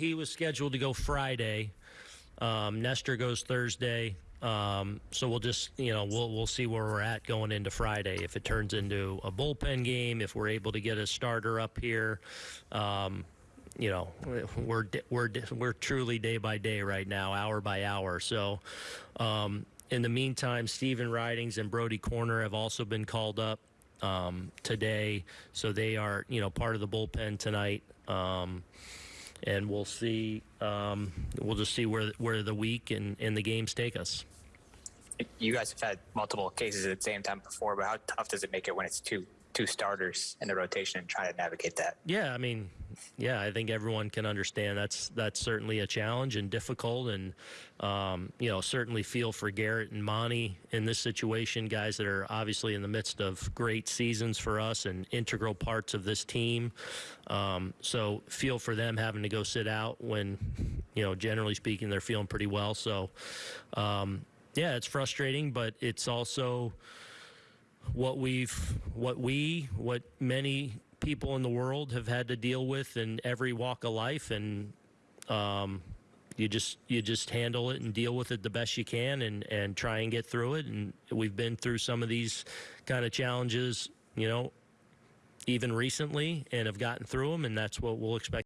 he was scheduled to go Friday. Um, Nestor goes Thursday. Um, so we'll just, you know, we'll we'll see where we're at going into Friday. If it turns into a bullpen game, if we're able to get a starter up here, um, you know, we're we're we're truly day by day right now, hour by hour. So, um, in the meantime, Stephen Ridings and Brody Koerner have also been called up um, today, so they are, you know, part of the bullpen tonight. And we'll see. Um, we'll just see where where the week and, and the games take us. You guys have had multiple cases at the same time before, but how tough does it make it when it's two two starters in the rotation and trying to navigate that? Yeah, I mean, yeah, I think everyone can understand that's that's certainly a challenge and difficult, and um, you know, certainly feel for Gerrit and Monty in this situation, guys that are obviously in the midst of great seasons for us and integral parts of this team. Um, so feel for them having to go sit out when, you know, generally speaking, they're feeling pretty well. So, um, yeah, it's frustrating, but it's also what we've what we what many people in the world have had to deal with in every walk of life and um, you just you just handle it and deal with it the best you can and and try and get through it. And we've been through some of these kind of challenges you know even recently and have gotten through them and that's what we'll expect